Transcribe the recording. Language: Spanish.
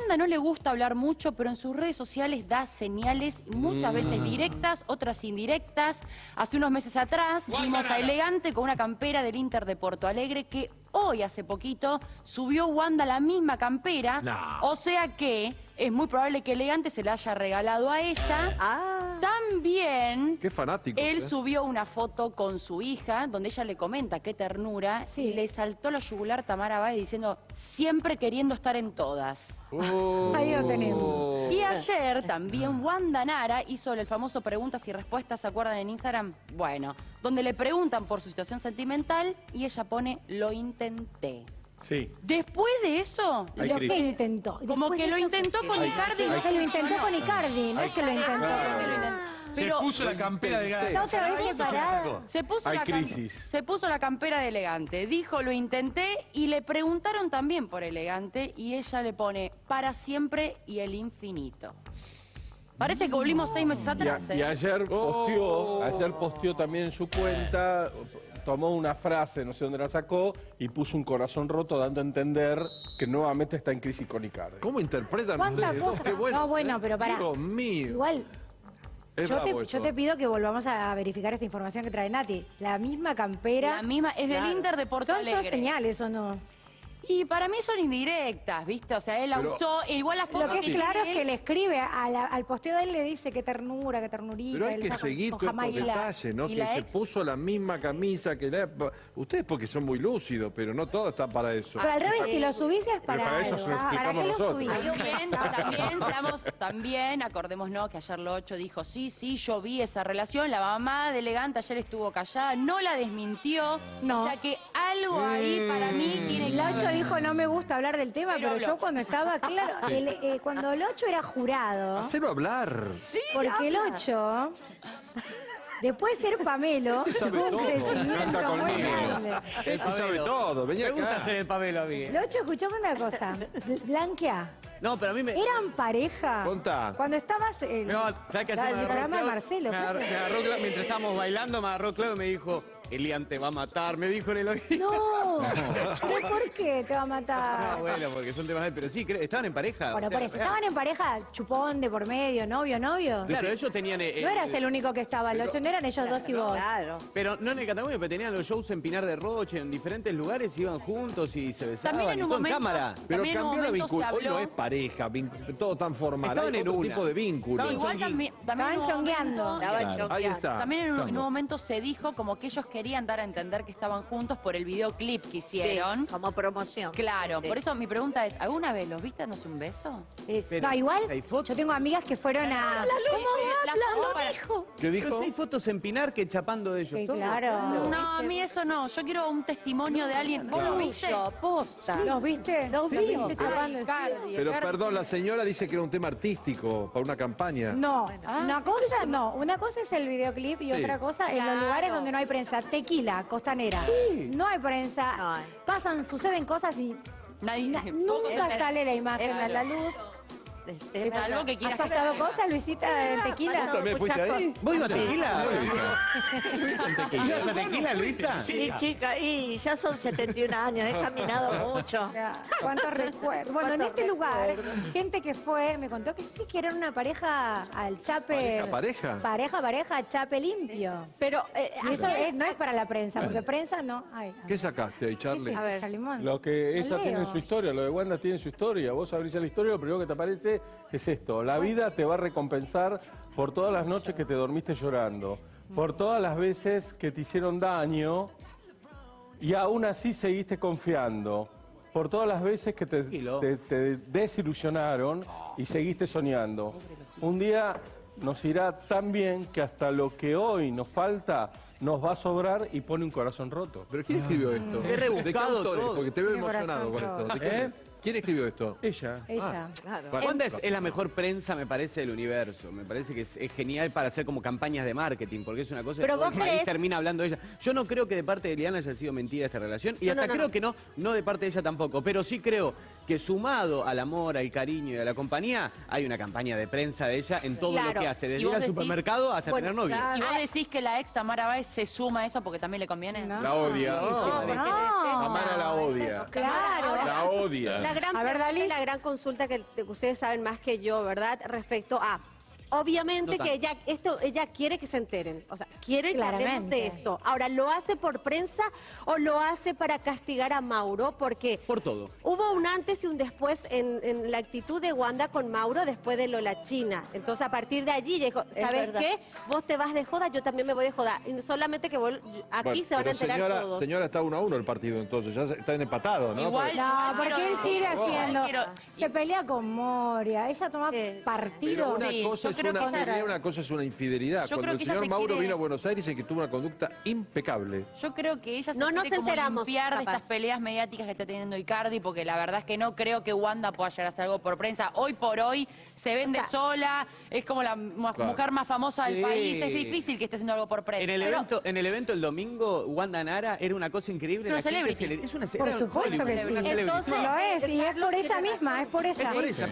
Wanda no le gusta hablar mucho, pero en sus redes sociales da señales muchas veces directas, otras indirectas. Hace unos meses atrás vimos a Elegante con una campera del Inter de Porto Alegre que hoy, hace poquito, subió Wanda la misma campera. No. O sea que es muy probable que Elegante se la haya regalado a ella. Ah. También Qué fanático. él ¿eh? subió una foto con su hija, donde ella le comenta qué ternura, Sí. y le saltó la yugular Tamara Báez diciendo, siempre queriendo estar en todas. Oh. Ahí lo tenemos. Y ayer también Wanda Nara hizo el famoso preguntas y respuestas, ¿se acuerdan en Instagram? Bueno, donde le preguntan por su situación sentimental y ella pone, lo intenté. Sí. Después de eso, Hay Lo crisis. que intentó. como Después que lo intentó con Icardi. Que lo intentó con Icardi, no es que lo intentó. Se puso la campera de vez Se puso, Hay la cam- crisis. se puso la campera de elegante. Dijo, lo intenté y le preguntaron también por elegante y ella le pone para siempre y el infinito. Parece que volvimos seis meses Y, a- atrás. y ¿eh? ayer posteó, Oh. ayer posteó también en su cuenta, tomó una frase, no sé dónde la sacó, y puso un corazón roto dando a entender que nuevamente está en crisis con Icardi. ¿Cómo interpretan ¿Cuántas ustedes dos? cosas? Qué bueno. No, bueno, ¿eh? pero pará. Dios mío. Igual, yo te, yo te pido que volvamos a verificar esta información que trae Nati. La misma campera. La misma, es del Inter de Porto ¿Son, señales o no? Y para mí son indirectas, ¿viste? O sea, él la Pero- usó, igual la foto Lo que es claro es que le escribe a la- al posteo de él le dice que ternura, que ternurita. Pero hay él que está con- seguir con todos estos Jamaica. detalles, ¿no? y Que la se ex- puso la misma camisa que la... Ustedes porque son muy lúcidos, pero no todo está para eso. Pero al revés, si lo subís es para, para eso algo. se lo ¿Para qué lo nosotros. subís? También, también, seamos, también, acordémonos que ayer Locho dijo, sí, sí, yo vi esa relación, la mamá de Elegante ayer estuvo callada, no la desmintió. No. O sea que algo ahí para mí tiene que Locho haber. Dijo no me gusta hablar del tema, Pero yo cuando estaba, claro, el- eh, cuando Locho era jurado, Hacelo hablar. porque Locho, después de ser Pamelo, sabe tuvo un todo. crecimiento muy grande. Este sabe todo. Venía Me gusta acá. hacer el Pamelo a mí. Locho, escuchame una cosa, Blanquea, No, pero a mí me... ¿eran pareja? Contá. Cuando estabas en No, ¿sabes qué el me agarró programa de? Marcelo, Me agarró, me agarró mientras estábamos bailando, me agarró Claudio y me dijo, Elian te va a matar, me dijo en el oído. No, ¿pero por qué te va a Ah, matar? bueno, porque son temas de... Pero sí, estaban en pareja. Bueno, por eso. ¿estaban en pareja chupón de por medio, novio, novio? Claro, ellos tenían... eh, No eh, eras el único que estaba, Locho, no eran ellos dos y vos. Claro. Pero no en el Catamuño, pero tenían los shows en Pinar de Roche, en diferentes lugares, iban juntos y se besaban. También en y un todo momento- cámara. Pero cambió la vinculación. Hoy no es pareja, todo tan formal. Estaban Hay en otro una. tipo de vínculo. Estaban Igual también, Estaban chongueando. Ahí está. También en un, en un momento se dijo como que ellos querían dar a entender que estaban juntos por el videoclip que hicieron. Sí, como promoción. Claro, Sí. por eso mi pregunta es, ¿alguna vez los viste dándose un beso? Es- Pero- No, igual, ¿Hay fotos? yo tengo amigas que fueron a... ¿Cómo la foto para- ¿Qué Pero dijo? sí hay fotos en Pinar que chapando de ellos. Sí, claro. No, a mí eso no. Yo quiero un testimonio de alguien. ¿Vos lo viste? Posta. ¿Los viste? Los vi. Pero perdón, la señora dice que era un tema artístico para una campaña. No, Ah. una cosa no. Una cosa es el videoclip y Sí. otra cosa en los lugares donde no hay prensa. Tequila, costanera. No hay prensa. No hay. Pasan, suceden cosas y Nadie. na- nunca sale la imagen a la luz. Este, que ¿Has pasado cosas, Luisita, en tequila? pasado ¿También fuiste ahí? ¿Vos ibas a tequila? Luisa? En tequila. ¿Ibas a tequila, Luisa? Sí, chica, y ya son 71 años, he caminado mucho. ¿Cuántos recuerdos? Bueno, en ¿Cuántos este lugar, gente que fue me contó que sí, que eran una pareja al chape. ¿Pareja, pareja? Pareja, pareja, chape limpio. Pero, eh, eso es- no es para la prensa, porque prensa no. Ay, ¿Qué sacaste ahí, Charlie? a ver, Salimón. Lo que ella tiene en su historia, lo de Wanda tiene en su historia. Vos abrís la historia, lo primero que te aparece es esto. La vida te va a recompensar por todas las noches que te dormiste llorando, por todas las veces que te hicieron daño y aún así seguiste confiando, por todas las veces que te, Tranquilo. te- te desilusionaron y seguiste soñando. Un día nos irá tan bien que hasta lo que hoy nos falta nos va a sobrar y pone un corazón roto. ¿Pero quién escribió esto? Qué ¿De qué autores? todo. Porque te veo emocionado con esto. ¿De qué- ¿Eh? ¿Quién escribió esto? Ella. Ella. claro. Wanda es, es la mejor prensa, me parece, del universo. Me parece que es, es genial para hacer como campañas de marketing, porque es una cosa Pero que todo vos el país crees- termina hablando de ella. Yo no creo que de parte de Eliana haya sido mentira esta relación, y No, hasta no, no, creo no. que no, no de parte de ella tampoco, pero sí creo que sumado al amor, al cariño y a la compañía, hay una campaña de prensa de ella en todo Claro. lo que hace, ¿Y desde ir al supermercado hasta Bueno, tener novio. ¿Y vos decís que la ex Tamara Báez se suma a eso porque también le conviene? No. La odia. No, No. Tamara la odia. Claro. La odia. La gran A ver, la gran consulta que ustedes saben más que yo, ¿verdad? Respecto a. Obviamente No que ella, esto, ella quiere que se enteren, o sea, quiere que hablemos Claramente. de esto. Ahora, ¿lo hace por prensa o lo hace para castigar a Mauro? Porque Por todo. hubo un antes y un después en, en la actitud de Wanda con Mauro después de lo la China. Entonces, a partir de allí, ella dijo, ¿sabes qué? Vos te vas de joda, yo también me voy de joda. Y solamente que vos- aquí Bueno, se van a pero enterar señora, todos. Señora, está uno a uno el partido entonces, ya están empatados, ¿no? Igual- Porque- No, porque él sigue haciendo. Se pelea con Moria. Ella toma Pero partido. una Sí, cosa es creo una que ella- una cosa es una infidelidad. Yo Cuando el señor se Mauro quiere- vino a Buenos Aires y que tuvo una conducta impecable. Yo creo que ella se No nos como enteramos, limpiar de estas peleas mediáticas que está teniendo Icardi, porque la verdad es que no creo que Wanda pueda llegar a hacer algo por prensa. Hoy por hoy se vende O sea- sola, es como la Claro. mujer más famosa del Sí. país. Es difícil que esté haciendo algo por prensa. En el, Pero- evento, en el evento el domingo, Wanda Nara era una cosa increíble. Es una celebrity. se le- es una Por supuesto que sí. Entonces, Lo es, y es por ella misma, razón. es por ella. Es por ella.